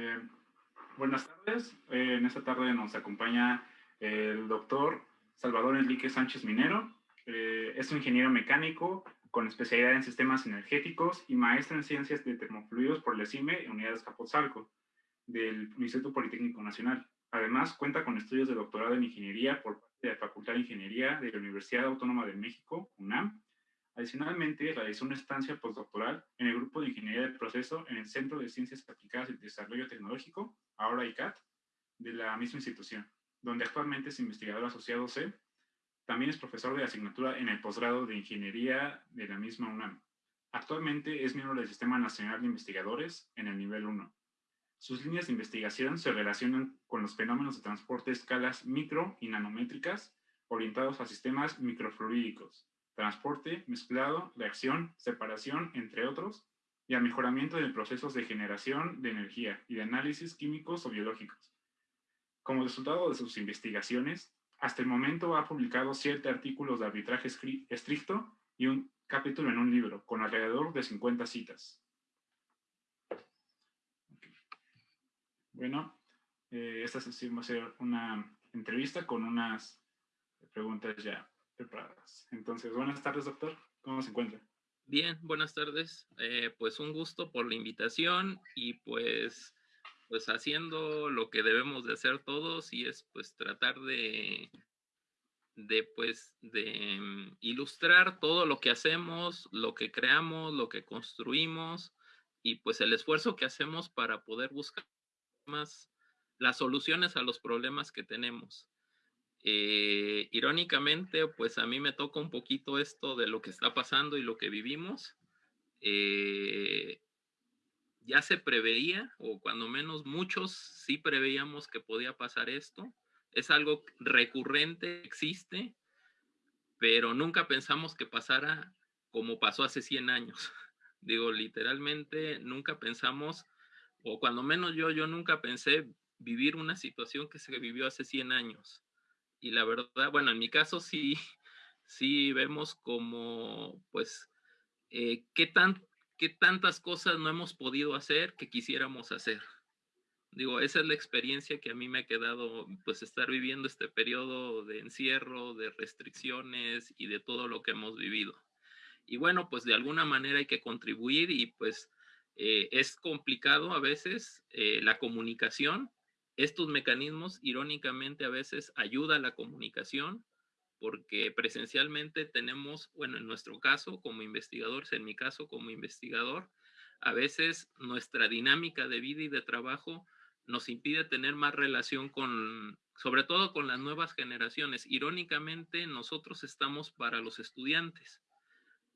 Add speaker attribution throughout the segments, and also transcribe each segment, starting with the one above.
Speaker 1: Eh, buenas tardes. Eh, en esta tarde nos acompaña el doctor Salvador Enrique Sánchez Minero. Eh, es un ingeniero mecánico con especialidad en sistemas energéticos y maestro en ciencias de termofluidos por la CIME en Unidades Capozalco del Instituto Politécnico Nacional. Además, cuenta con estudios de doctorado en ingeniería por parte de la Facultad de Ingeniería de la Universidad Autónoma de México, UNAM, Adicionalmente, realizó una estancia postdoctoral en el Grupo de Ingeniería del Proceso en el Centro de Ciencias Aplicadas y Desarrollo Tecnológico, ahora ICAT, de la misma institución, donde actualmente es investigador asociado C. También es profesor de asignatura en el posgrado de Ingeniería de la misma UNAM. Actualmente es miembro del Sistema Nacional de Investigadores en el nivel 1. Sus líneas de investigación se relacionan con los fenómenos de transporte a escalas micro y nanométricas orientados a sistemas microfluídicos, transporte, mezclado, reacción, separación, entre otros, y al mejoramiento de procesos de generación de energía y de análisis químicos o biológicos. Como resultado de sus investigaciones, hasta el momento ha publicado siete artículos de arbitraje estricto y un capítulo en un libro, con alrededor de 50 citas. Bueno, eh, esta sesión va a una entrevista con unas preguntas ya Entonces, buenas tardes, doctor. ¿Cómo se encuentra?
Speaker 2: Bien, buenas tardes. Eh, pues un gusto por la invitación y pues, pues haciendo lo que debemos de hacer todos y es pues tratar de, de pues de mm, ilustrar todo lo que hacemos, lo que creamos, lo que construimos y pues el esfuerzo que hacemos para poder buscar más las soluciones a los problemas que tenemos. Eh, irónicamente, pues a mí me toca un poquito esto de lo que está pasando y lo que vivimos. Eh, ya se preveía, o cuando menos muchos sí preveíamos que podía pasar esto. Es algo recurrente, existe, pero nunca pensamos que pasara como pasó hace 100 años. Digo, literalmente nunca pensamos, o cuando menos yo, yo nunca pensé vivir una situación que se vivió hace 100 años y la verdad, bueno, en mi caso sí, sí vemos como, pues, eh, qué, tan, qué tantas cosas no hemos podido hacer que quisiéramos hacer. Digo, esa es la experiencia que a mí me ha quedado, pues, estar viviendo este periodo de encierro, de restricciones y de todo lo que hemos vivido. Y bueno, pues de alguna manera hay que contribuir y pues eh, es complicado a veces eh, la comunicación, estos mecanismos, irónicamente, a veces ayudan a la comunicación porque presencialmente tenemos, bueno, en nuestro caso como investigadores, en mi caso como investigador, a veces nuestra dinámica de vida y de trabajo nos impide tener más relación con, sobre todo con las nuevas generaciones. Irónicamente, nosotros estamos para los estudiantes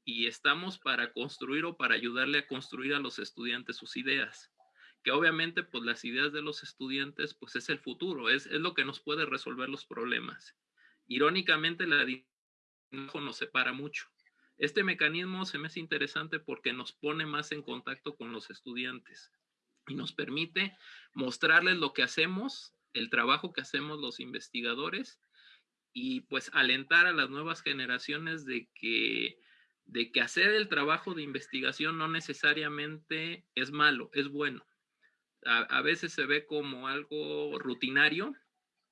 Speaker 2: y estamos para construir o para ayudarle a construir a los estudiantes sus ideas que obviamente pues las ideas de los estudiantes pues es el futuro, es, es lo que nos puede resolver los problemas. Irónicamente la dinámica nos separa mucho. Este mecanismo se me hace interesante porque nos pone más en contacto con los estudiantes y nos permite mostrarles lo que hacemos, el trabajo que hacemos los investigadores y pues alentar a las nuevas generaciones de que de que hacer el trabajo de investigación no necesariamente es malo, es bueno a, veces se ve como algo rutinario,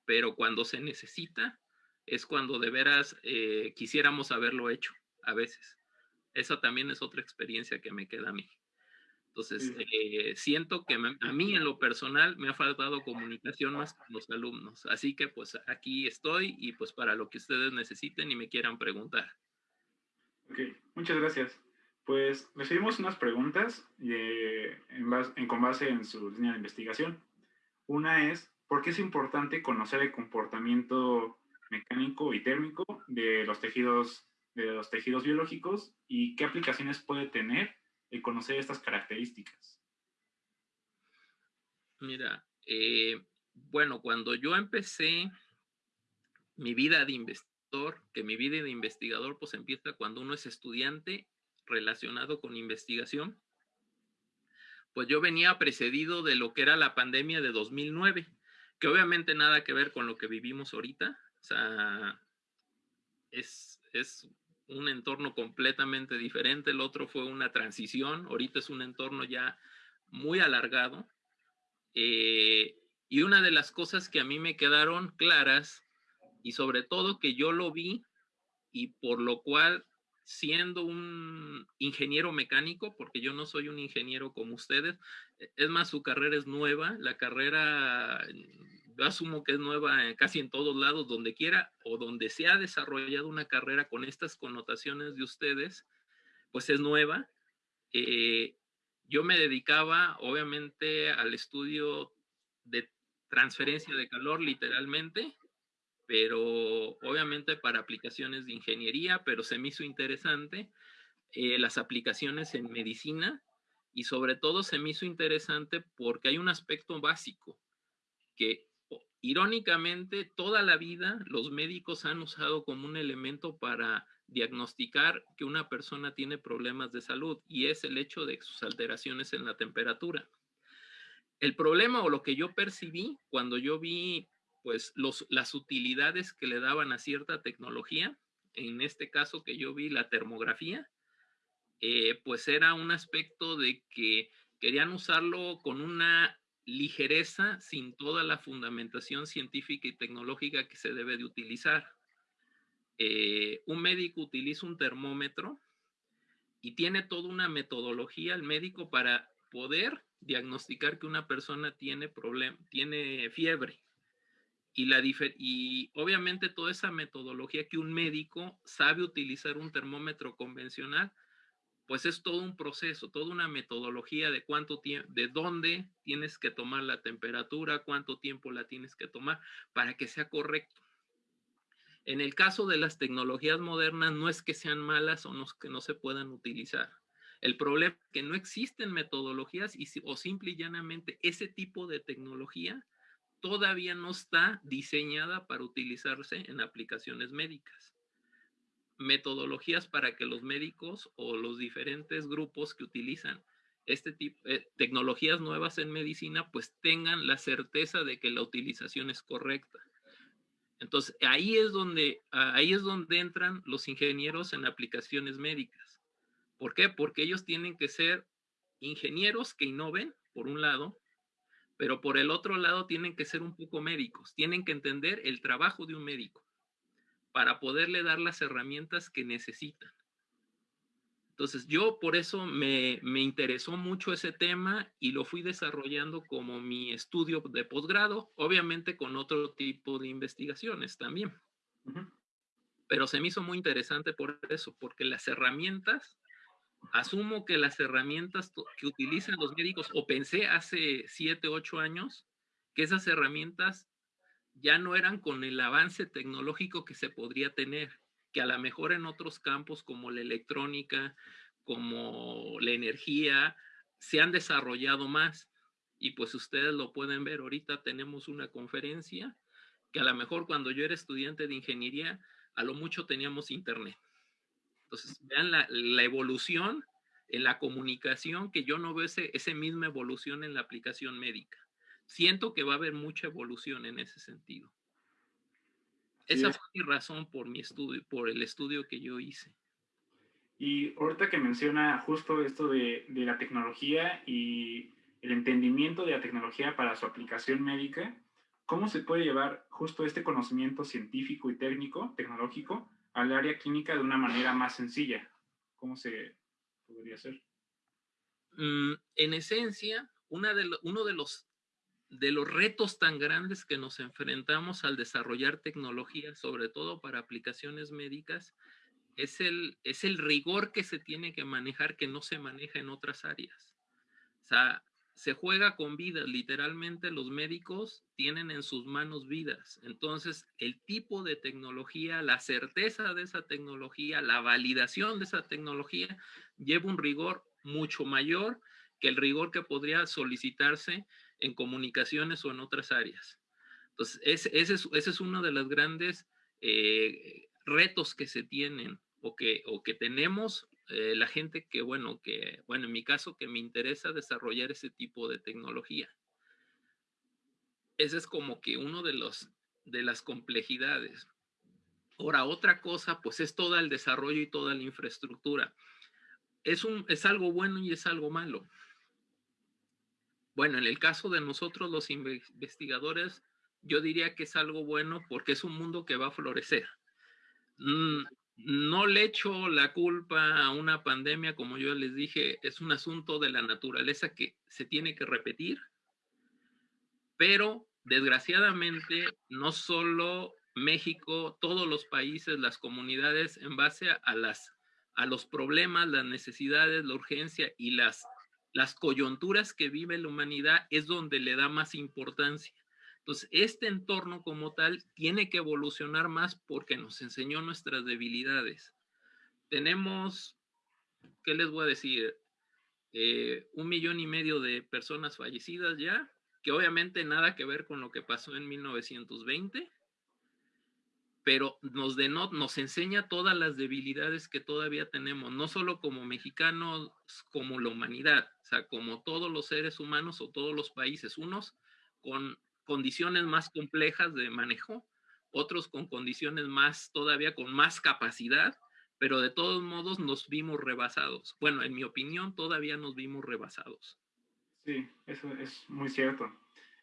Speaker 2: pero cuando se necesita es cuando de veras eh, quisiéramos haberlo hecho, a veces. Esa también es otra experiencia que me queda a mí. Entonces, eh, siento que a mí en lo personal me ha faltado comunicación más con los alumnos. Así que pues aquí estoy y pues para lo que ustedes necesiten y me quieran preguntar.
Speaker 1: Ok, muchas gracias. Pues recibimos unas preguntas en con base en su línea de investigación. Una es, ¿por qué es importante conocer el comportamiento mecánico y térmico de los tejidos, de los tejidos biológicos y qué aplicaciones puede tener el conocer estas características?
Speaker 2: Mira, eh, bueno, cuando yo empecé mi vida de investigador, que mi vida de investigador pues empieza cuando uno es estudiante relacionado con investigación, pues yo venía precedido de lo que era la pandemia de 2009, que obviamente nada que ver con lo que vivimos ahorita, o sea, es, es un entorno completamente diferente, el otro fue una transición, ahorita es un entorno ya muy alargado, Eh, y una de las cosas que a mí me quedaron claras, y sobre todo que yo lo vi, y por lo cual, siendo un ingeniero mecánico, porque yo no soy un ingeniero como ustedes, e, es más, su carrera es nueva, la carrera, yo asumo que es nueva casi en todos lados, donde quiera, o donde se ha desarrollado una carrera con estas connotaciones de ustedes, pues es nueva. Eh, yo me dedicaba, obviamente, al estudio de transferencia de calor literalmente, pero obviamente para aplicaciones de ingeniería, pero se me hizo interesante eh, las aplicaciones en medicina y sobre todo se me hizo interesante porque hay un aspecto básico que irónicamente toda la vida los médicos han usado como un elemento para diagnosticar que una persona tiene problemas de salud y es el hecho de sus alteraciones en la temperatura. El problema o lo que yo percibí cuando yo vi pues las utilidades que le daban a cierta tecnología, en este caso que yo vi la termografía, eh, pues era un aspecto de que querían usarlo con una ligereza sin toda la fundamentación científica y tecnológica que se debe de utilizar. Eh, un médico utiliza un termómetro y tiene toda una metodología el médico para poder diagnosticar que una persona tiene problema, tiene fiebre. Y, la y obviamente toda esa metodología que un médico sabe utilizar un termómetro convencional, pues es todo un proceso, toda una metodología de cuánto tiempo, de dónde tienes que tomar la temperatura, cuánto tiempo la tienes que tomar para que sea correcto. En el caso de las tecnologías modernas, no es que sean malas o no, que no se puedan utilizar. El problema es que no existen metodologías y, o simple y llanamente ese tipo de tecnología todavía no está diseñada para utilizarse en aplicaciones médicas. Metodologías para que los médicos o los diferentes grupos que utilizan este tipo de eh, tecnologías nuevas en medicina pues tengan la certeza de que la utilización es correcta. Entonces, ahí es donde ahí es donde entran los ingenieros en aplicaciones médicas ¿Por qué? Porque ellos tienen que ser ingenieros que innoven, por un lado, pero por el otro lado tienen que ser un poco médicos, tienen que entender el trabajo de un médico para poderle dar las herramientas que necesitan. Entonces yo por eso me, interesó mucho ese tema y lo fui desarrollando como mi estudio de posgrado, obviamente con otro tipo de investigaciones también. Pero se me hizo muy interesante por eso, porque las herramientas asumo que las herramientas que utilizan los médicos, o pensé hace siete, ocho años, que esas herramientas ya no eran con el avance tecnológico que se podría tener, que a lo mejor en otros campos como la electrónica, como la energía, se han desarrollado más. Y pues ustedes lo pueden ver, ahorita tenemos una conferencia que a lo mejor cuando yo era estudiante de ingeniería, a lo mucho teníamos internet. Entonces, vean la, evolución en la comunicación, que yo no veo ese, esa misma evolución en la aplicación médica. Siento que va a haber mucha evolución en ese sentido. Esa fue mi razón por mi estudio, por el estudio que yo hice.
Speaker 1: Y ahorita que menciona justo esto de, de, la tecnología y el entendimiento de la tecnología para su aplicación médica, ¿cómo se puede llevar justo este conocimiento científico y técnico, tecnológico, al área clínica de una manera más sencilla? ¿Cómo se podría hacer?
Speaker 2: Mm, en esencia, una de uno de los, de los retos tan grandes que nos enfrentamos al desarrollar tecnología, sobre todo para aplicaciones médicas, es el, es el rigor que se tiene que manejar que no se maneja en otras áreas. O sea, se juega con vidas, literalmente los médicos tienen en sus manos vidas. Entonces, el tipo de tecnología, la certeza de esa tecnología, la validación de esa tecnología lleva un rigor mucho mayor que el rigor que podría solicitarse en comunicaciones o en otras áreas. Entonces, ese, es, ese es, uno de los grandes eh, retos que se tienen o que, o que tenemos eh, la gente que, bueno, que, bueno, en mi caso, que me interesa desarrollar ese tipo de tecnología. Ese es como que uno de los, de las complejidades. Ahora, otra cosa, pues es todo el desarrollo y toda la infraestructura. Es, un, es algo bueno y es algo malo. bueno, en el caso de nosotros los investigadores, yo diría que es algo bueno porque es un mundo que va a florecer. Mm, no le echo la culpa a una pandemia, como yo les dije, es un asunto de la naturaleza que se tiene que repetir, pero desgraciadamente no solo México, todos los países, las comunidades, en base a, las, a los problemas, las necesidades, la urgencia y las, las coyunturas que vive la humanidad, es donde le da más importancia. Entonces, este entorno como tal tiene que evolucionar más porque nos enseñó nuestras debilidades. Tenemos, ¿qué les voy a decir? Eh, un millón y medio de personas fallecidas ya, que obviamente nada que ver con lo que pasó en 1920 pero nos, nos enseña todas las debilidades que todavía tenemos, no solo como mexicanos, como la humanidad, o sea, como todos los seres humanos o todos los países, unos con condiciones más complejas de manejo, otros con condiciones más, todavía con más capacidad, pero de todos modos nos vimos rebasados. Bueno, en mi opinión, todavía nos vimos rebasados.
Speaker 1: Sí, eso es muy cierto.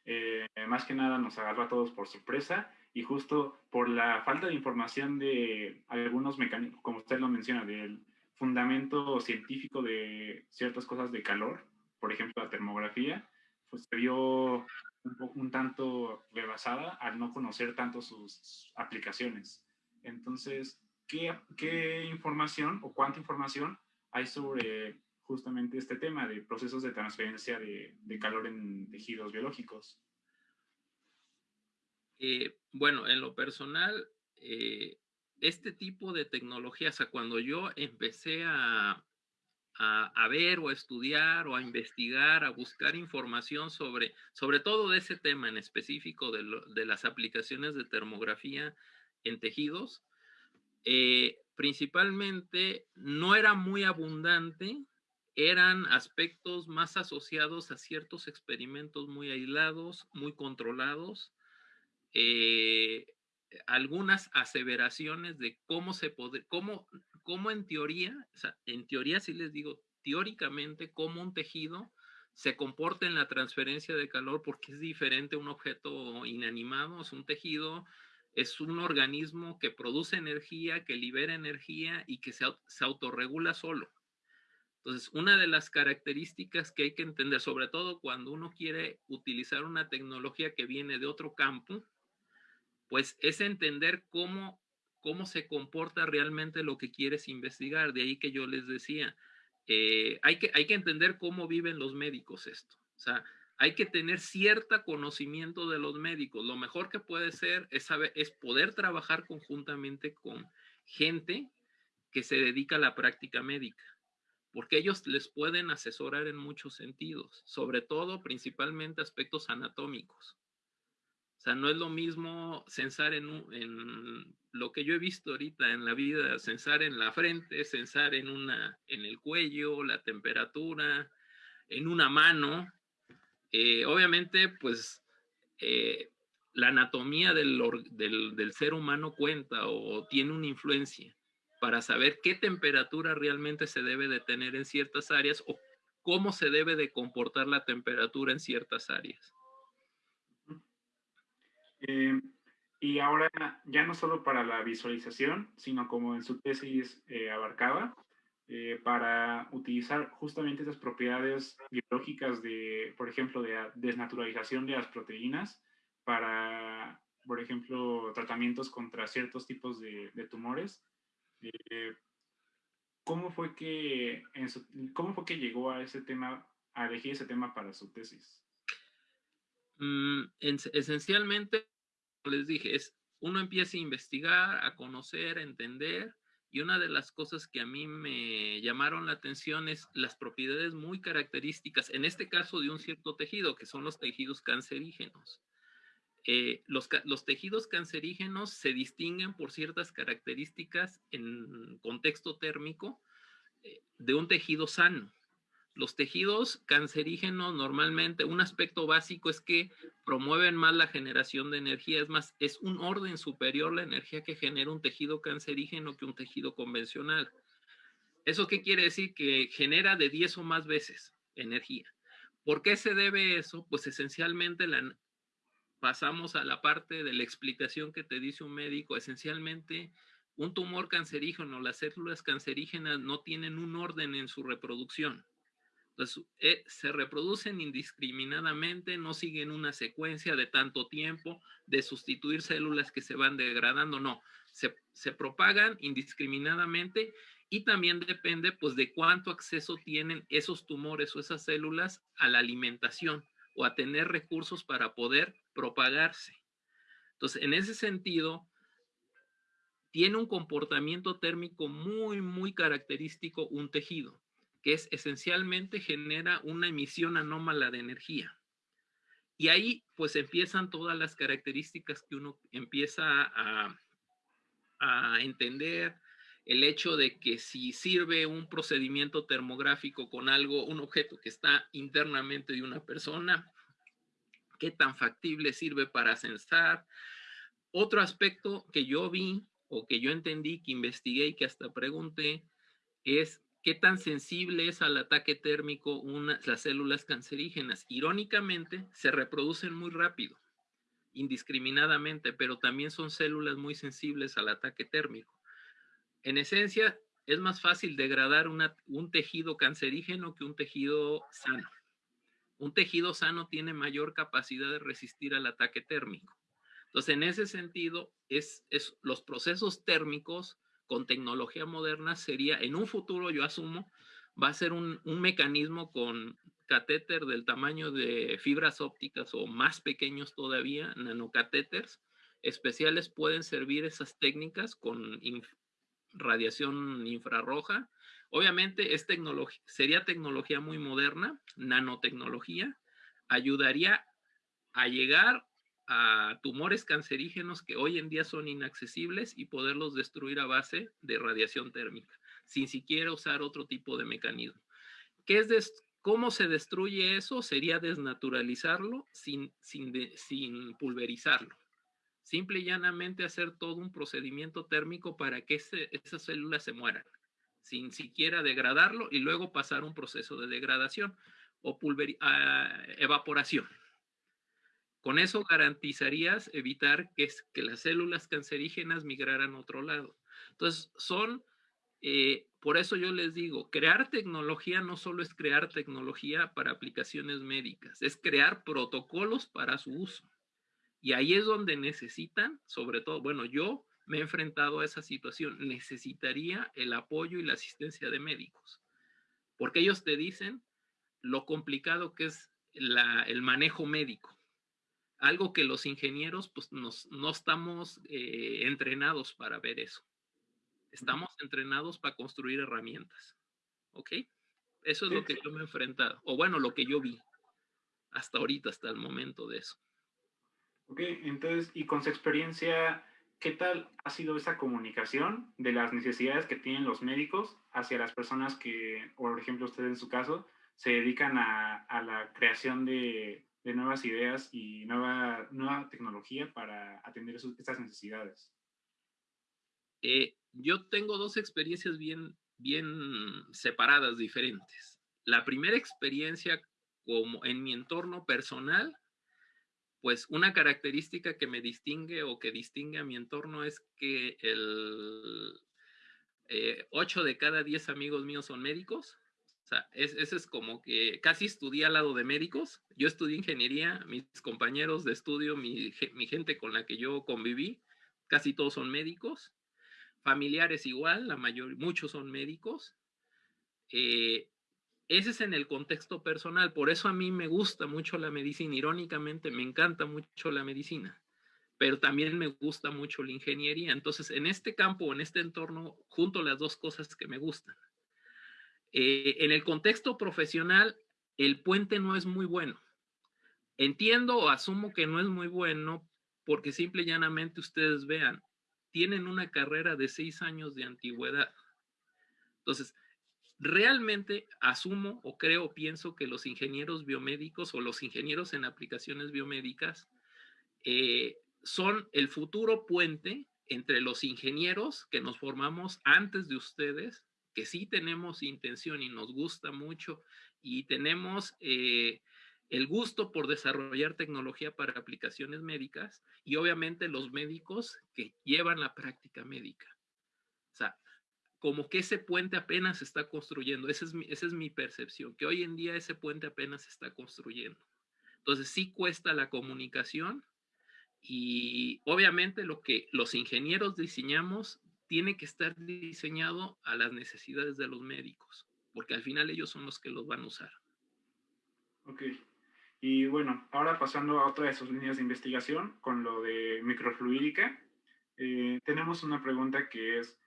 Speaker 1: Eh, más que nada nos agarró a todos por sorpresa y justo por la falta de información de algunos mecanismos, como usted lo menciona, del fundamento científico de ciertas cosas de calor, por ejemplo la termografía, pues se vio un, un tanto rebasada al no conocer tanto sus aplicaciones. Entonces, ¿qué, ¿qué información o cuánta información hay sobre justamente este tema de procesos de transferencia de, calor en tejidos biológicos?
Speaker 2: Eh, bueno, en lo personal, eh, este tipo de tecnologías, o cuando yo empecé a, a, ver o a estudiar o a investigar, a buscar información sobre, sobre todo de ese tema en específico de, de las aplicaciones de termografía en tejidos, eh, principalmente no era muy abundante, eran aspectos más asociados a ciertos experimentos muy aislados, muy controlados, eh, algunas aseveraciones de cómo se puede, cómo, cómo en teoría, en teoría sí les digo, teóricamente, cómo un tejido se comporta en la transferencia de calor porque es diferente un objeto inanimado, es un tejido, es un organismo que produce energía, que libera energía y que se, se autorregula solo. Entonces, una de las características que hay que entender, sobre todo cuando uno quiere utilizar una tecnología que viene de otro campo, pues es entender cómo, cómo se comporta realmente lo que quieres investigar. De ahí que yo les decía, eh, hay, que, hay que entender cómo viven los médicos esto. O sea, hay que tener cierto conocimiento de los médicos. Lo mejor que puede ser es, saber, es poder trabajar conjuntamente con gente que se dedica a la práctica médica, porque ellos les pueden asesorar en muchos sentidos, sobre todo principalmente aspectos anatómicos. O sea, no es lo mismo censar en, en, lo que yo he visto ahorita en la vida, censar en la frente, censar en, una, en el cuello, la temperatura, en una mano. Eh, obviamente, pues eh, la anatomía del, del, del, ser humano cuenta o tiene una influencia para saber qué temperatura realmente se debe de tener en ciertas áreas o cómo se debe de comportar la temperatura en ciertas áreas.
Speaker 1: Eh, y ahora ya no solo para la visualización, sino como en su tesis eh, abarcaba, eh, para utilizar justamente esas propiedades biológicas de, por ejemplo, de desnaturalización de las proteínas para, por ejemplo, tratamientos contra ciertos tipos de, tumores. ¿Cómo fue que cómo fue que llegó a ese tema, a elegir ese tema para su tesis?
Speaker 2: Mm, esencialmente, les dije, es uno empieza a investigar, a conocer, a entender, y una de las cosas que a mí me llamaron la atención es las propiedades muy características, en este caso de un cierto tejido, que son los tejidos cancerígenos. Eh, los, los, tejidos cancerígenos se distinguen por ciertas características en contexto térmico eh, de un tejido sano. Los tejidos cancerígenos normalmente, un aspecto básico es que promueven más la generación de energía, es más, es un orden superior la energía que genera un tejido cancerígeno que un tejido convencional. ¿Eso qué quiere decir? Que genera de 10 o más veces energía. ¿Por qué se debe eso? Pues esencialmente la, pasamos a la parte de la explicación que te dice un médico. Esencialmente, un tumor cancerígeno, las células cancerígenas no tienen un orden en su reproducción. Entonces, eh, se reproducen indiscriminadamente, no siguen una secuencia de tanto tiempo de sustituir células que se van degradando, no, se, se propagan indiscriminadamente y también depende pues de cuánto acceso tienen esos tumores o esas células a la alimentación o a tener recursos para poder propagarse. Entonces, en ese sentido, tiene un comportamiento térmico muy, muy característico un tejido, es esencialmente genera una emisión anómala de energía. Y ahí pues empiezan todas las características que uno empieza a, a entender, el hecho de que si sirve un procedimiento termográfico con algo, un objeto que está internamente de una persona, qué tan factible sirve para censar. Otro aspecto que yo vi o que yo entendí, que investigué y que hasta pregunté, es qué tan sensible es al ataque térmico las células cancerígenas. Irónicamente, se reproducen muy rápido, indiscriminadamente, pero también son células muy sensibles al ataque térmico. En esencia, es más fácil degradar un tejido cancerígeno que un tejido sano. Un tejido sano tiene mayor capacidad de resistir al ataque térmico. Entonces, en ese sentido, es, los procesos térmicos con tecnología moderna sería, en un futuro, yo asumo, va a ser un, un mecanismo con catéter del tamaño de fibras ópticas o más pequeños todavía, nanocatéteres especiales pueden servir esas técnicas con radiación infrarroja. Obviamente es sería tecnología muy moderna, nanotecnología, ayudaría a llegar a tumores cancerígenos que hoy en día son inaccesibles y poderlos destruir a base de radiación térmica, sin siquiera usar otro tipo de mecanismo. ¿Qué es ¿Cómo se destruye eso? Sería desnaturalizarlo sin, sin, sin pulverizarlo. Simple y llanamente hacer todo un procedimiento térmico para que esas células se mueran, sin siquiera degradarlo y luego pasar un proceso de degradación o evaporación. Con eso garantizarías evitar que, que, las células cancerígenas migraran a otro lado. Entonces, son, eh, por eso yo les digo, crear tecnología no solo es crear tecnología para aplicaciones médicas, es crear protocolos para su uso. Y ahí es donde necesitan, sobre todo, bueno, yo me he enfrentado a esa situación, necesitaría el apoyo y la asistencia de médicos, porque ellos te dicen lo complicado que es el manejo médico, algo que los ingenieros pues nos, no estamos eh, entrenados para ver eso, estamos entrenados para construir herramientas, ¿ok? Eso es lo que yo me he enfrentado, o bueno, lo que yo vi hasta ahorita, hasta el momento de eso.
Speaker 1: Ok, entonces, y con su experiencia, ¿qué tal ha sido esa comunicación de las necesidades que tienen los médicos hacia las personas que, por ejemplo, ustedes en su caso, se dedican a, a la creación de, de, nuevas ideas y nueva, nueva tecnología para atender estas necesidades?
Speaker 2: Eh, yo tengo dos experiencias bien, bien separadas, diferentes. La primera experiencia como en mi entorno personal pues una característica que me distingue o que distingue a mi entorno es que el 8 eh, de cada 10 amigos míos son médicos. O sea, ese es como que casi estudié al lado de médicos. Yo estudié ingeniería, mis compañeros de estudio, mi, gente con la que yo conviví, casi todos son médicos. Familiares igual, la mayor, muchos son médicos. Eh, ese es en el contexto personal, por eso a mí me gusta mucho la medicina, irónicamente me encanta mucho la medicina, pero también me gusta mucho la ingeniería. Entonces, en este campo, en este entorno, junto las dos cosas que me gustan. Eh, en el contexto profesional, el puente no es muy bueno. Entiendo o asumo que no es muy bueno porque simple y llanamente ustedes vean, tienen una carrera de seis años de antigüedad. Entonces, Realmente asumo o creo o pienso que los ingenieros biomédicos o los ingenieros en aplicaciones biomédicas eh, son el futuro puente entre los ingenieros que nos formamos antes de ustedes, que sí tenemos intención y nos gusta mucho y tenemos eh, el gusto por desarrollar tecnología para aplicaciones médicas y obviamente los médicos que llevan la práctica médica. O sea, como que ese puente apenas se está construyendo. Esa es, mi, esa es mi percepción, que hoy en día ese puente apenas se está construyendo. Entonces sí cuesta la comunicación y obviamente lo que los ingenieros diseñamos tiene que estar diseñado a las necesidades de los médicos, porque al final ellos son los que los van a usar.
Speaker 1: Ok. Y bueno, ahora pasando a otra de sus líneas de investigación, con lo de microfluídica, eh, tenemos una pregunta que es,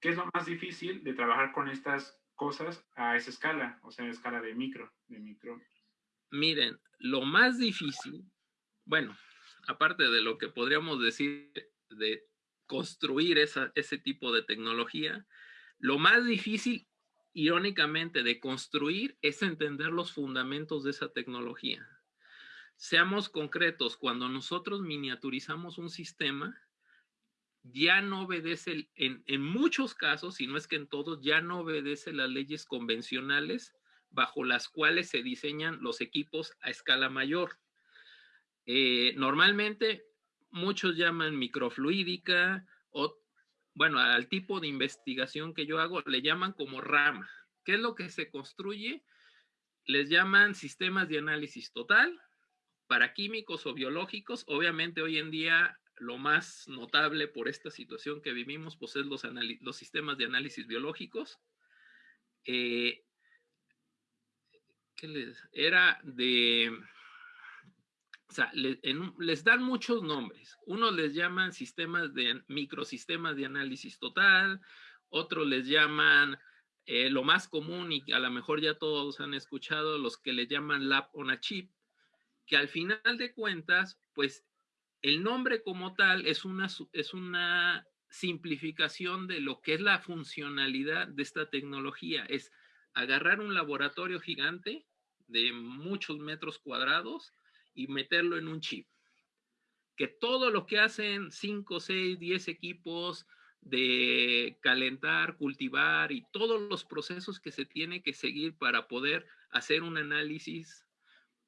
Speaker 1: ¿qué es lo más difícil de trabajar con estas cosas a esa escala, o sea, a escala de micro, de micro?
Speaker 2: Miren, lo más difícil, bueno, aparte de lo que podríamos decir de construir esa, ese tipo de tecnología, lo más difícil, irónicamente, de construir es entender los fundamentos de esa tecnología. Seamos concretos, cuando nosotros miniaturizamos un sistema, ya no obedece, en, en muchos casos, si no es que en todos, ya no obedece las leyes convencionales bajo las cuales se diseñan los equipos a escala mayor. Eh, normalmente muchos llaman microfluídica o, bueno, al tipo de investigación que yo hago le llaman como rama. ¿Qué es lo que se construye? Les llaman sistemas de análisis total para químicos o biológicos. Obviamente hoy en día lo más notable por esta situación que vivimos, pues es los, los sistemas de análisis biológicos. Eh, ¿qué les? Era de o sea, les dan muchos nombres. Unos les llaman sistemas de microsistemas de análisis total, otros les llaman eh, lo más común y a lo mejor ya todos han escuchado los que le llaman lab on a chip, que al final de cuentas, pues el nombre como tal es una, es una simplificación de lo que es la funcionalidad de esta tecnología. Es agarrar un laboratorio gigante de muchos metros cuadrados, y meterlo en un chip. Que todo lo que hacen 5, 6, 10 equipos de calentar, cultivar y todos los procesos que se tiene que seguir para poder hacer un análisis,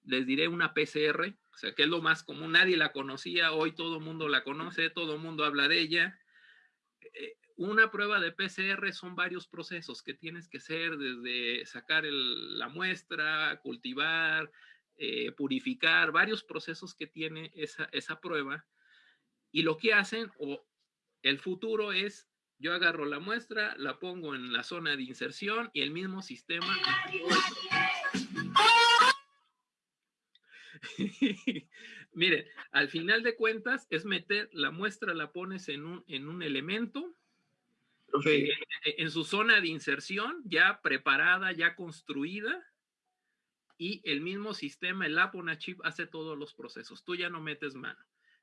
Speaker 2: les diré una PCR, o sea, que es lo más común, nadie la conocía, hoy todo el mundo la conoce, todo el mundo habla de ella. Eh, una prueba de PCR son varios procesos que tienes que hacer desde sacar la muestra, cultivar, eh, purificar, varios procesos que tiene esa, esa prueba. Y lo que hacen, o el futuro es, yo agarro la muestra, la pongo en la zona de inserción y el mismo sistema... Miren, al final de cuentas es meter la muestra, la pones en un, en un elemento, eh, en su zona de inserción, ya preparada, ya construida, y el mismo sistema, el app chip, hace todos los procesos. Tú ya no metes mano.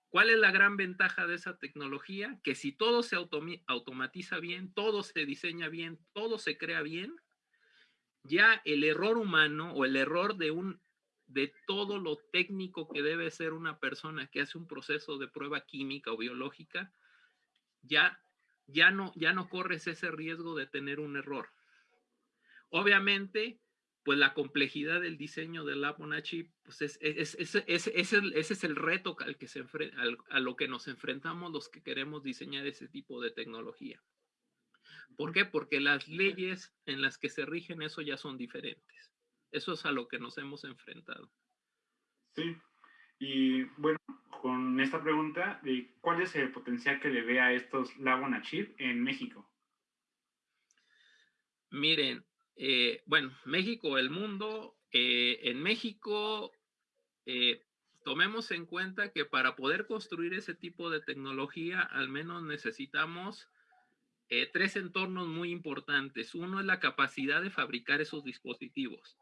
Speaker 2: ¿Cuál es la gran ventaja de esa tecnología? Que si todo se automatiza bien, todo se diseña bien, todo se crea bien, ya el error humano o el error de un de todo lo técnico que debe ser una persona que hace un proceso de prueba química o biológica, ya ya no ya no corres ese riesgo de tener un error. Obviamente, pues la complejidad del diseño del app on a chip, pues es, es, es, ese es el reto al que se a lo que nos enfrentamos los que queremos diseñar ese tipo de tecnología. ¿Por qué? Porque las leyes en las que se rigen eso ya son diferentes. Eso es a lo que nos hemos enfrentado.
Speaker 1: Sí, y bueno, con esta pregunta, ¿cuál es el potencial que le ve a estos Lab on a Chip en México?
Speaker 2: Miren, eh, bueno, México, el mundo, eh, en México, eh, tomemos en cuenta que para poder construir ese tipo de tecnología, al menos necesitamos tres entornos muy importantes. Uno es la capacidad de fabricar esos dispositivos.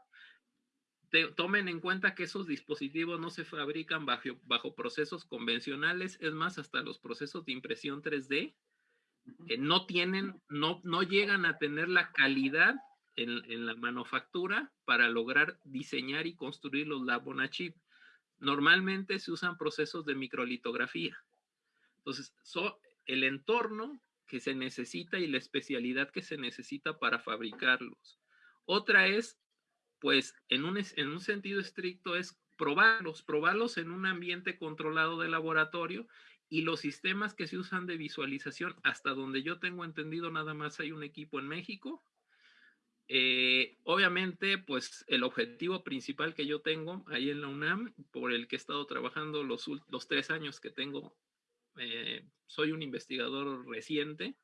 Speaker 2: tomen en cuenta que esos dispositivos no se fabrican bajo, bajo procesos convencionales, es más, hasta los procesos de impresión 3D no tienen, no, no llegan a tener la calidad en, la manufactura para lograr diseñar y construir los lab on a chip. Normalmente se usan procesos de microlitografía. Entonces, el entorno que se necesita y la especialidad que se necesita para fabricarlos. Otra es pues en un, en un sentido estricto es probarlos, probarlos en un ambiente controlado de laboratorio y los sistemas que se usan de visualización, hasta donde yo tengo entendido, nada más hay un equipo en México. Eh, obviamente, pues el objetivo principal que yo tengo ahí en la UNAM, por el que he estado trabajando los, los tres años que tengo, eh, soy un investigador reciente,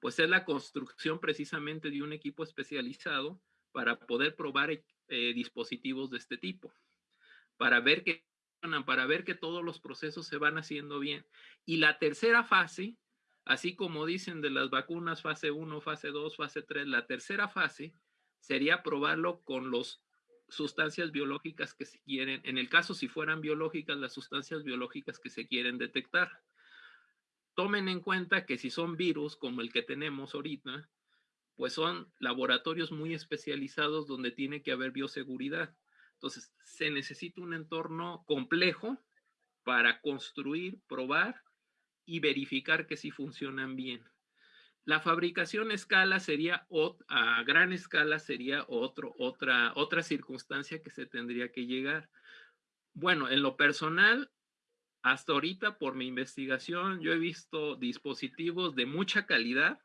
Speaker 2: pues es la construcción precisamente de un equipo especializado para poder probar eh, dispositivos de este tipo, para ver que para ver que todos los procesos se van haciendo bien. Y la tercera fase, así como dicen de las vacunas fase 1, fase 2, fase 3, la tercera fase sería probarlo con las sustancias biológicas que se quieren, en el caso si fueran biológicas, las sustancias biológicas que se quieren detectar. Tomen en cuenta que si son virus como el que tenemos ahorita, pues son laboratorios muy especializados donde tiene que haber bioseguridad. Entonces, se necesita un entorno complejo para construir, probar y verificar que sí funcionan bien. La fabricación a escala sería, a gran escala sería otro, otra, otra circunstancia que se tendría que llegar. Bueno, en lo personal, hasta ahorita por mi investigación, yo he visto dispositivos de mucha calidad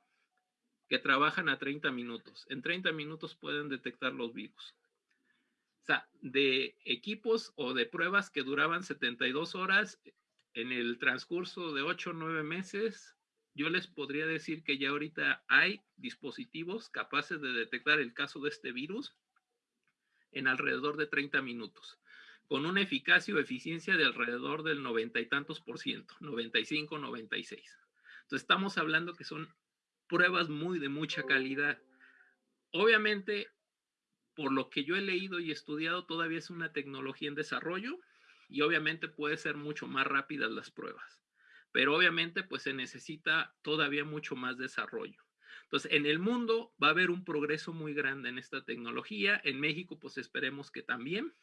Speaker 2: que trabajan a 30 minutos. En 30 minutos pueden detectar los virus. O sea, de equipos o de pruebas que duraban 72 horas, en el transcurso de 8 o 9 meses, yo les podría decir que ya ahorita hay dispositivos capaces de detectar el caso de este virus en alrededor de 30 minutos, con una eficacia o eficiencia de alrededor del 90 y tantos por ciento, 95, 96. Entonces estamos hablando que son pruebas muy de mucha calidad. Obviamente, por lo que yo he leído y estudiado, todavía es una tecnología en desarrollo y obviamente puede ser mucho más rápidas las pruebas. Pero obviamente, pues se necesita todavía mucho más desarrollo. Entonces, en el mundo va a haber un progreso muy grande en esta tecnología. En México, pues esperemos que también.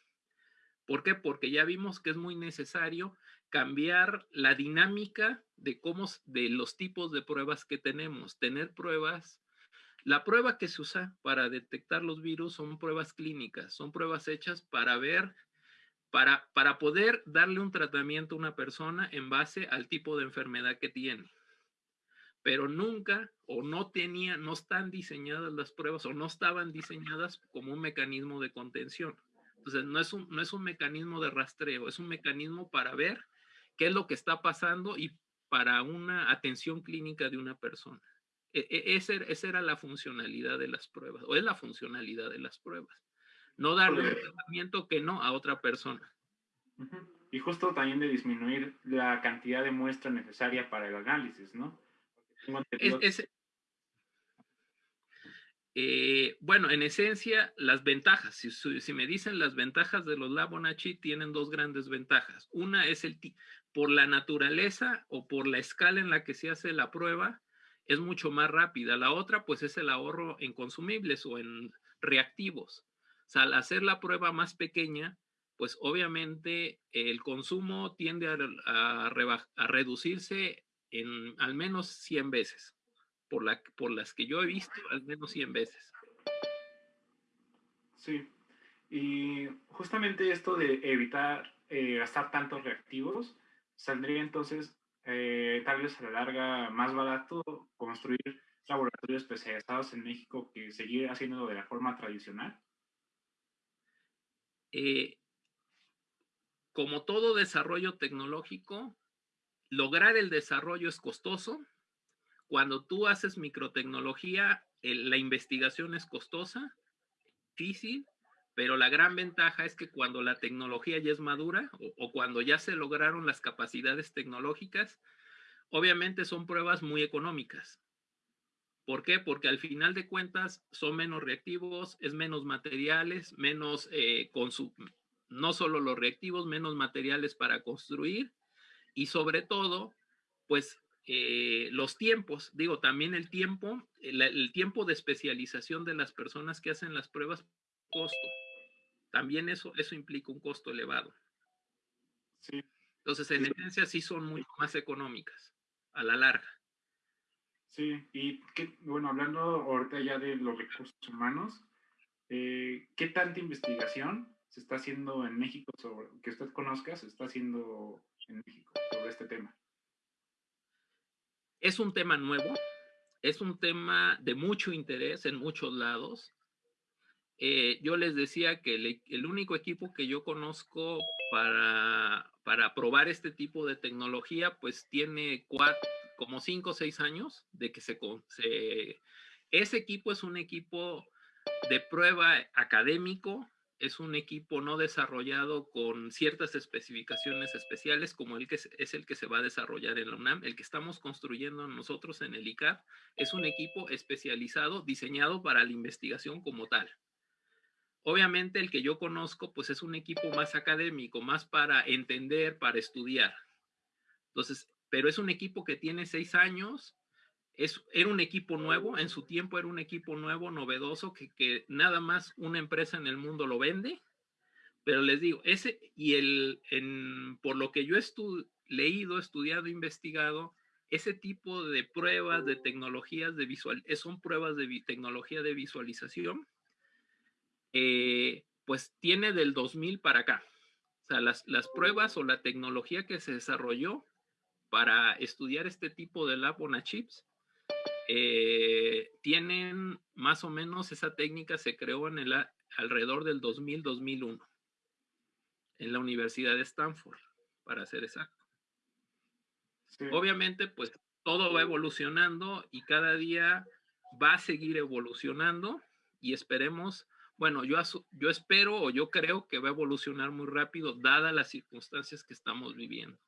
Speaker 2: ¿Por qué? Porque ya vimos que es muy necesario cambiar la dinámica de cómo, de los tipos de pruebas que tenemos. Tener pruebas. La prueba que se usa para detectar los virus son pruebas clínicas, son pruebas hechas para ver, para, para poder darle un tratamiento a una persona en base al tipo de enfermedad que tiene. Pero nunca o no tenía, no están diseñadas las pruebas o no estaban diseñadas como un mecanismo de contención. Entonces, no es, un, no es un mecanismo de rastreo, es un mecanismo para ver qué es lo que está pasando y para una atención clínica de una persona. E, e, esa, era la funcionalidad de las pruebas, o es la funcionalidad de las pruebas. No darle un tratamiento que no a otra persona.
Speaker 1: Y justo también de disminuir la cantidad de muestra necesaria para el análisis, ¿no?
Speaker 2: Es, eh, bueno, en esencia, las ventajas, si, me dicen las ventajas de los Labonachi, tienen dos grandes ventajas. Una es el por la naturaleza o por la escala en la que se hace la prueba, es mucho más rápida. La otra, pues, es el ahorro en consumibles o en reactivos. O al hacer la prueba más pequeña, pues obviamente el consumo tiende a, reducirse en al menos 100 veces por las que yo he visto al menos 100 veces.
Speaker 1: Sí, y justamente esto de evitar eh, gastar tantos reactivos, saldría entonces eh, tal vez a la larga más barato construir laboratorios especializados en México que seguir haciéndolo de la forma tradicional?
Speaker 2: Eh, como todo desarrollo tecnológico, lograr el desarrollo es costoso, cuando tú haces microtecnología, la investigación es costosa, difícil, pero la gran ventaja es que cuando la tecnología ya es madura o, cuando ya se lograron las capacidades tecnológicas, obviamente son pruebas muy económicas. ¿Por qué? Porque al final de cuentas son menos reactivos, es menos materiales, menos eh, no solo los reactivos, menos materiales para construir y sobre todo, pues eh, los tiempos, digo, también el tiempo, el, tiempo de especialización de las personas que hacen las pruebas, costo. También eso, eso implica un costo elevado.
Speaker 1: Sí.
Speaker 2: Entonces, en esencia, sí son mucho más económicas a la larga.
Speaker 1: Sí, y que, bueno, hablando ahorita ya de los recursos humanos, eh, ¿qué tanta investigación se está haciendo en México sobre, que usted conozca, se está haciendo en México sobre este tema?
Speaker 2: Es un tema nuevo, es un tema de mucho interés en muchos lados. Eh, yo les decía que el, único equipo que yo conozco para, para probar este tipo de tecnología, pues tiene cuatro, como cinco o seis años de que se, se... Ese equipo es un equipo de prueba académico, es un equipo no desarrollado con ciertas especificaciones especiales como el que es, el que se va a desarrollar en la UNAM. El que estamos construyendo nosotros en el ICAP es un equipo especializado, diseñado para la investigación como tal. Obviamente el que yo conozco pues es un equipo más académico, más para entender, para estudiar. Entonces, pero es un equipo que tiene seis años, es, era un equipo nuevo, en su tiempo era un equipo nuevo, novedoso, que, que nada más una empresa en el mundo lo vende. Pero les digo, ese y el, en, por lo que yo he leído, estudiado, investigado, ese tipo de pruebas de tecnologías de visual, eh, son pruebas de tecnología de visualización, eh, pues tiene del 2000 para acá. O sea, las, las pruebas o la tecnología que se desarrolló para estudiar este tipo de lab on a chips eh, tienen más o menos esa técnica se creó en el alrededor del 2000-2001 en la Universidad de Stanford, para ser exacto. Obviamente, pues todo va evolucionando y cada día va a seguir evolucionando y esperemos, bueno, yo, yo espero o yo creo que va a evolucionar muy rápido dadas las circunstancias que estamos viviendo.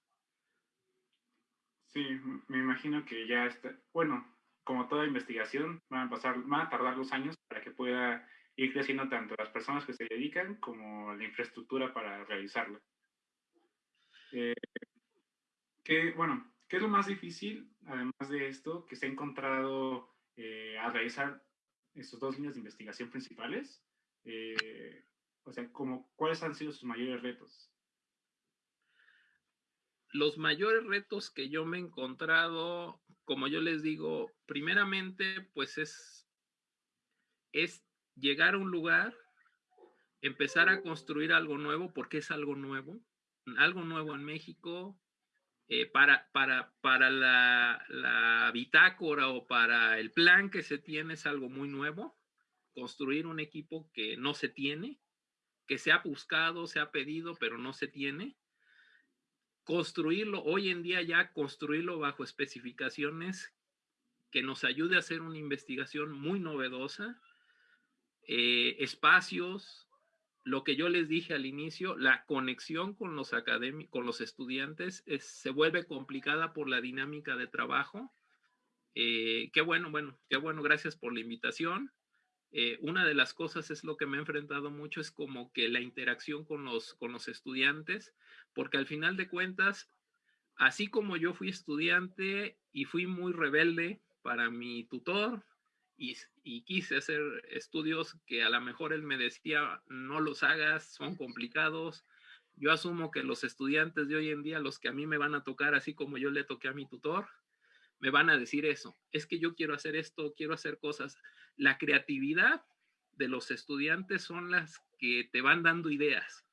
Speaker 1: Sí, me imagino que ya está, bueno, como toda investigación, van a pasar, van a tardar dos años para que pueda ir creciendo tanto las personas que se dedican como la infraestructura para realizarla. Eh, ¿qué, bueno, ¿qué es lo más difícil, además de esto, que se ha encontrado eh, a realizar estos dos líneas de investigación principales? Eh, o sea, como, ¿cuáles han sido sus mayores retos?
Speaker 2: Los mayores retos que yo me he encontrado como yo les digo, primeramente, pues es, es llegar a un lugar, empezar a construir algo nuevo, porque es algo nuevo, algo nuevo en México, eh, para, para, para la, la, bitácora o para el plan que se tiene es algo muy nuevo, construir un equipo que no se tiene, que se ha buscado, se ha pedido, pero no se tiene construirlo, hoy en día ya construirlo bajo especificaciones que nos ayude a hacer una investigación muy novedosa, eh, espacios, lo que yo les dije al inicio, la conexión con los con los estudiantes se vuelve complicada por la dinámica de trabajo. Eh, qué bueno, bueno, qué bueno, gracias por la invitación. Eh, una de las cosas es lo que me he enfrentado mucho, es como que la interacción con los, con los estudiantes, porque al final de cuentas, así como yo fui estudiante y fui muy rebelde para mi tutor y, y quise hacer estudios que a lo mejor él me decía, no los hagas, son complicados, yo asumo que los estudiantes de hoy en día, los que a mí me van a tocar, así como yo le toqué a mi tutor, me van a decir eso. Es que yo quiero hacer esto, quiero hacer cosas. La creatividad de los estudiantes son las que te van dando ideas.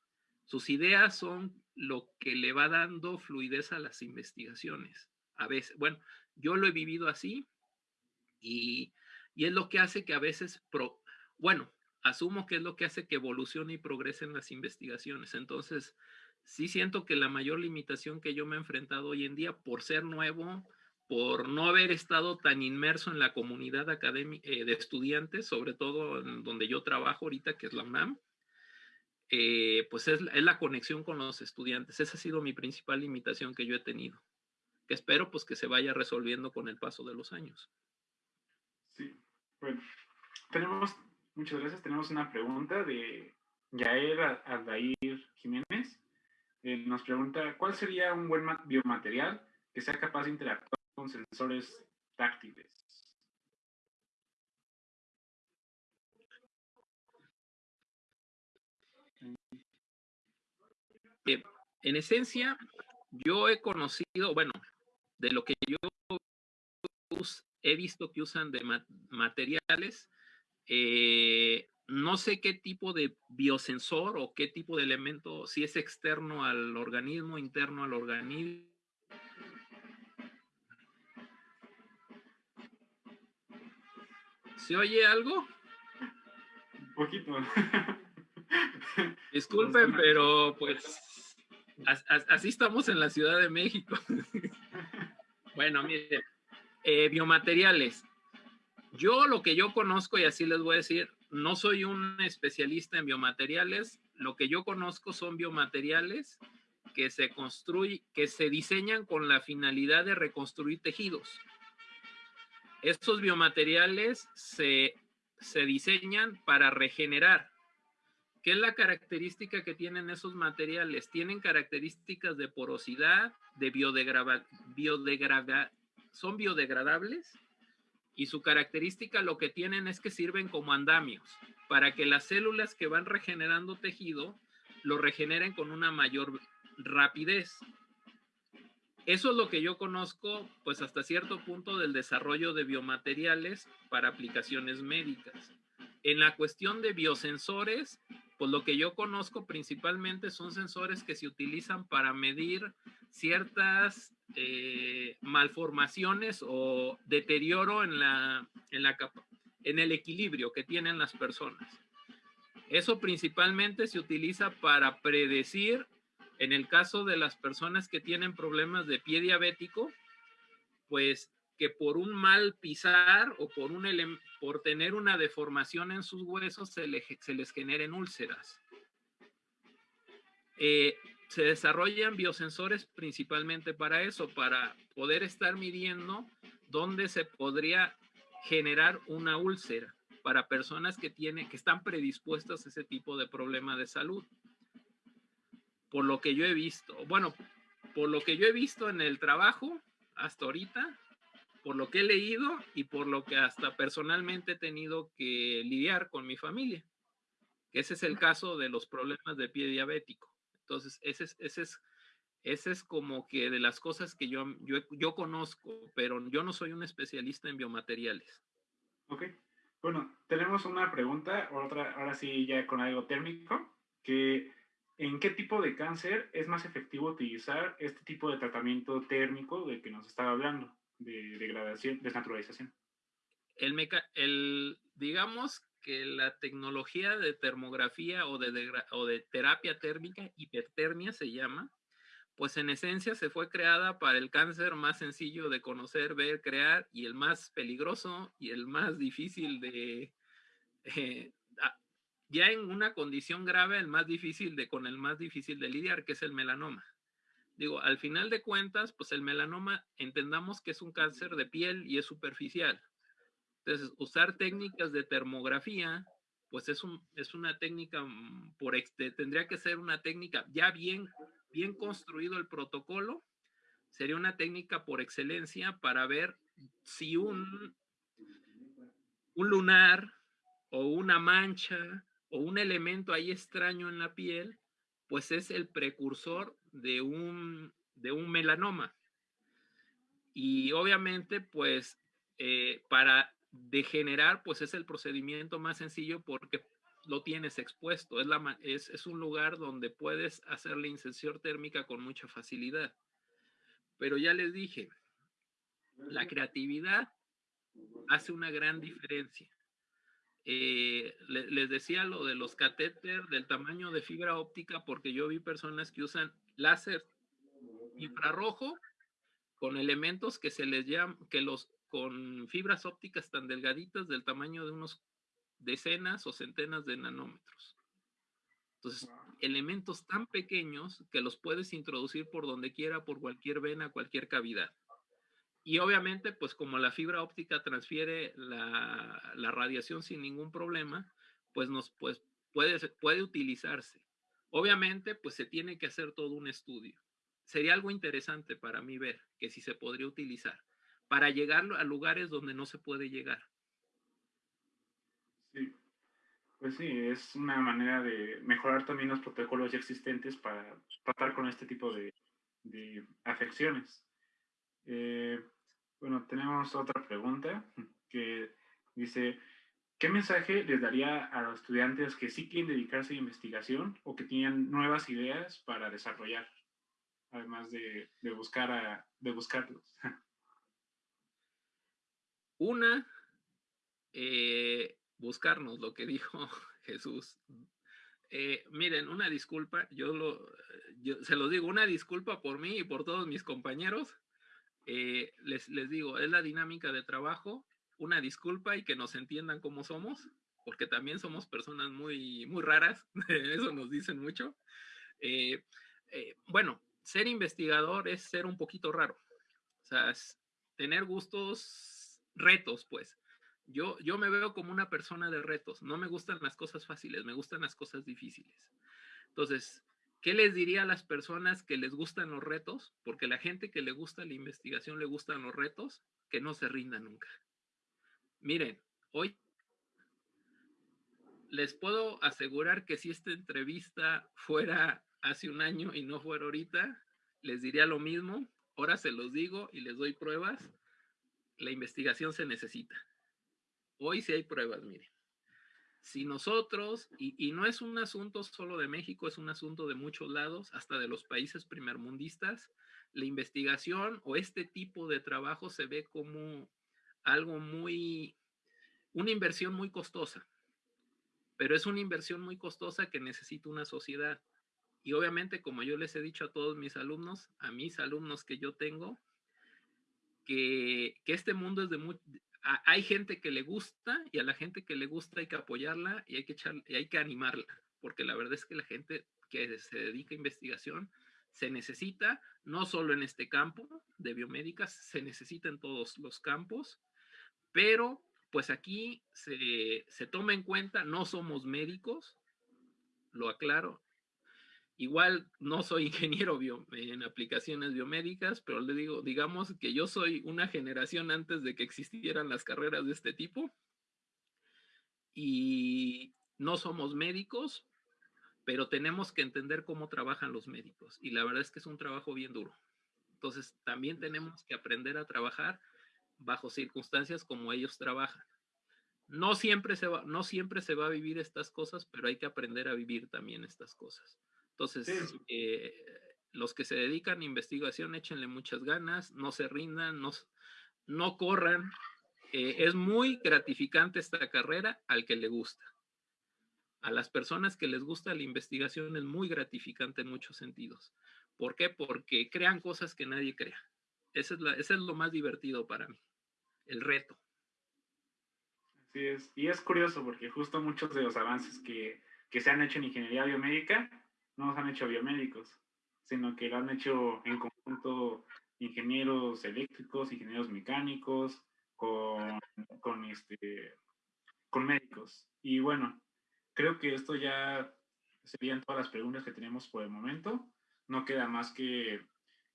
Speaker 2: Sus ideas son lo que le va dando fluidez a las investigaciones. A veces, bueno, yo lo he vivido así y, es lo que hace que a veces, bueno, asumo que es lo que hace que evolucione y progresen las investigaciones. Entonces, sí siento que la mayor limitación que yo me he enfrentado hoy en día por ser nuevo, por no haber estado tan inmerso en la comunidad académica eh, de estudiantes, sobre todo en donde yo trabajo ahorita, que es la UNAM, eh, pues es, la conexión con los estudiantes. Esa ha sido mi principal limitación que yo he tenido, que espero pues que se vaya resolviendo con el paso de los años.
Speaker 1: Sí, bueno, tenemos, muchas gracias, tenemos una pregunta de Yael Aldair Jiménez. Eh, nos pregunta, ¿cuál sería un buen biomaterial que sea capaz de interactuar con sensores táctiles.
Speaker 2: En esencia, yo he conocido, bueno, de lo que yo he visto que usan de materiales, eh, no sé qué tipo de biosensor o qué tipo de elemento, si es externo al organismo, interno al organismo. ¿Se oye algo?
Speaker 1: Un poquito.
Speaker 2: Disculpen, pero pues así estamos en la Ciudad de México. bueno, mire, eh, biomateriales. Yo lo que yo conozco, y así les voy a decir, no soy un especialista en biomateriales. Lo que yo conozco son biomateriales que se construyen, que se diseñan con la finalidad de reconstruir tejidos. Estos biomateriales se, se diseñan para regenerar. ¿Qué es la característica que tienen esos materiales? Tienen características de porosidad, de biodegradación, son biodegradables y su característica lo que tienen es que sirven como andamios para que las células que van regenerando tejido lo regeneren con una mayor rapidez. Eso es lo que yo conozco, pues hasta cierto punto del desarrollo de biomateriales para aplicaciones médicas. En la cuestión de biosensores, pues lo que yo conozco principalmente son sensores que se utilizan para medir ciertas eh, malformaciones o deterioro en, la, en, la, en el equilibrio que tienen las personas. Eso principalmente se utiliza para predecir, en el caso de las personas que tienen problemas de pie diabético, pues que por un mal pisar o por, un por tener una deformación en sus huesos se, les generen úlceras. Eh, se desarrollan biosensores principalmente para eso, para poder estar midiendo dónde se podría generar una úlcera para personas que tienen que están predispuestas a ese tipo de problema de salud. Por lo que yo he visto, bueno, por lo que yo he visto en el trabajo hasta ahorita, por lo que he leído y por lo que hasta personalmente he tenido que lidiar con mi familia, ese es el caso de los problemas de pie diabético. Entonces, ese es, ese es, ese es como que de las cosas que yo, yo, yo conozco, pero yo no soy un especialista en biomateriales.
Speaker 1: Ok. Bueno, tenemos una pregunta, otra, ahora sí ya con algo térmico, que ¿en qué tipo de cáncer es más efectivo utilizar este tipo de tratamiento térmico del que nos estaba hablando, de degradación, desnaturalización?
Speaker 2: El, digamos que la tecnología de termografía o de, o de terapia térmica, hipertermia se llama, pues en esencia se fue creada para el cáncer más sencillo de conocer, ver, crear y el más peligroso y el más difícil de, eh, ya en una condición grave, el más difícil de, con el más difícil de lidiar, que es el melanoma. Digo, al final de cuentas, pues el melanoma entendamos que es un cáncer de piel y es superficial. Entonces, usar técnicas de termografía, pues es, un, es una técnica, mm, por tendría que ser una técnica ya bien, bien construido el protocolo, sería una técnica por excelencia para ver si un, un lunar o una mancha o un elemento ahí extraño en la piel, pues es el precursor de un, de un melanoma. Y obviamente, pues eh, para degenerar, pues es el procedimiento más sencillo porque lo tienes expuesto. Es, la, es, es un lugar donde puedes hacer la inserción térmica con mucha facilidad. Pero ya les dije, la creatividad hace una gran diferencia. Eh, les decía lo de los catéter del tamaño de fibra óptica porque yo vi personas que usan láser infrarrojo con elementos que se les llaman, que los con fibras ópticas tan delgaditas del tamaño de unos decenas o centenas de nanómetros. Entonces, elementos tan pequeños que los puedes introducir por donde quiera, por cualquier vena, cualquier cavidad. Y obviamente, pues como la fibra óptica transfiere la, la radiación sin ningún problema, pues, nos, pues puede, puede utilizarse. Obviamente, pues se tiene que hacer todo un estudio. Sería algo interesante para mí ver que si se podría utilizar para llegar a lugares donde no se puede llegar.
Speaker 1: Sí, pues sí, es una manera de mejorar también los protocolos ya existentes para tratar con este tipo de, afecciones. Eh, bueno, tenemos otra pregunta que dice, ¿qué mensaje les daría a los estudiantes que sí quieren dedicarse a investigación o que tienen nuevas ideas para desarrollar, además de, buscar de buscarlos?
Speaker 2: Una, eh, buscarnos, lo que dijo Jesús. Eh, miren, una disculpa, yo, lo, se lo digo, una disculpa por mí y por todos mis compañeros. Eh, les, les digo, es la dinámica de trabajo una disculpa y que nos entiendan cómo somos, porque también somos personas muy, muy raras, eso nos dicen mucho. Eh, eh, bueno, ser investigador es ser un poquito raro, o sea, es tener gustos, retos, pues. Yo, yo me veo como una persona de retos, no me gustan las cosas fáciles, me gustan las cosas difíciles. Entonces, ¿Qué les diría a las personas que les gustan los retos? Porque la gente que le gusta la investigación le gustan los retos, que no se rinda nunca. Miren, hoy les puedo asegurar que si esta entrevista fuera hace un año y no fuera ahorita, les diría lo mismo. Ahora se los digo y les doy pruebas. La investigación se necesita. Hoy sí hay pruebas, miren. Si nosotros, y, y no es un asunto solo de México, es un asunto de muchos lados, hasta de los países primermundistas, la investigación o este tipo de trabajo se ve como algo muy, una inversión muy costosa, pero es una inversión muy costosa que necesita una sociedad. Y obviamente, como yo les he dicho a todos mis alumnos, a mis alumnos que yo tengo, que, que este mundo es de muy... Hay gente que le gusta y a la gente que le gusta hay que apoyarla y hay que, echar, y hay que animarla, porque la verdad es que la gente que se dedica a investigación se necesita, no solo en este campo de biomédicas, se necesita en todos los campos pero pues aquí se, toma en cuenta, no somos médicos, lo aclaro. Igual no soy ingeniero en aplicaciones biomédicas, pero le digo, digamos que yo soy una generación antes de que existieran las carreras de este tipo. Y no somos médicos, pero tenemos que entender cómo trabajan los médicos. Y la verdad es que es un trabajo bien duro. Entonces, también tenemos que aprender a trabajar bajo circunstancias como ellos trabajan. No siempre, se va, no siempre se va a vivir estas cosas, pero hay que aprender a vivir también estas cosas. Entonces, eh, los que se dedican a investigación, échenle muchas ganas, no se rindan, no, no corran. Eh, es muy gratificante esta carrera al que le gusta. A las personas que les gusta la investigación es muy gratificante en muchos sentidos. ¿Por qué? Porque crean cosas que nadie crea. Ese es, ese es lo más divertido para mí el reto.
Speaker 1: Así es. Y es curioso porque justo muchos de los avances que, se han hecho en ingeniería biomédica no los han hecho biomédicos, sino que lo han hecho en conjunto ingenieros eléctricos, ingenieros mecánicos, con, con, este, con médicos. Y bueno, creo que esto ya serían todas las preguntas que tenemos por el momento. No queda más que,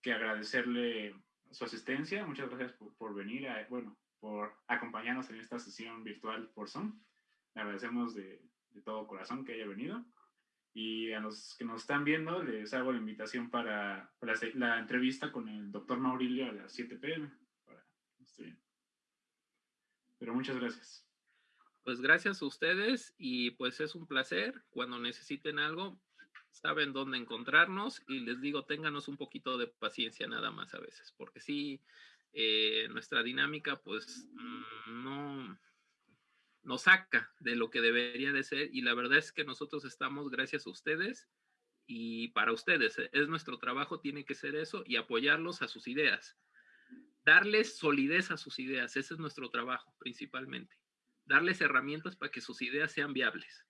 Speaker 1: que agradecerle su asistencia. Muchas gracias por, venir. A, bueno, por acompañarnos en esta sesión virtual por Zoom. Le agradecemos de, todo corazón que haya venido. Y a los que nos están viendo, les hago la invitación para, la, entrevista con el doctor Maurilio a las 7 pm. Pero muchas gracias.
Speaker 2: Pues gracias a ustedes y pues es un placer. Cuando necesiten algo, saben dónde encontrarnos y les digo, ténganos un poquito de paciencia nada más a veces, porque sí, eh, nuestra dinámica pues mm, no nos saca de lo que debería de ser y la verdad es que nosotros estamos gracias a ustedes y para ustedes. Eh, es nuestro trabajo, tiene que ser eso y apoyarlos a sus ideas. Darles solidez a sus ideas, ese es nuestro trabajo principalmente. Darles herramientas para que sus ideas sean viables.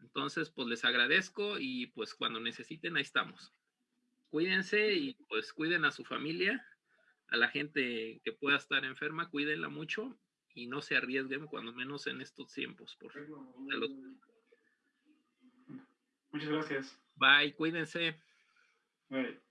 Speaker 2: Entonces, pues les agradezco y pues cuando necesiten, ahí estamos. Cuídense y pues cuiden a su familia a la gente que pueda estar enferma, cuídenla mucho y no se arriesguen, cuando menos en estos tiempos. Por
Speaker 1: Muchas gracias.
Speaker 2: Bye, cuídense.
Speaker 1: Bye.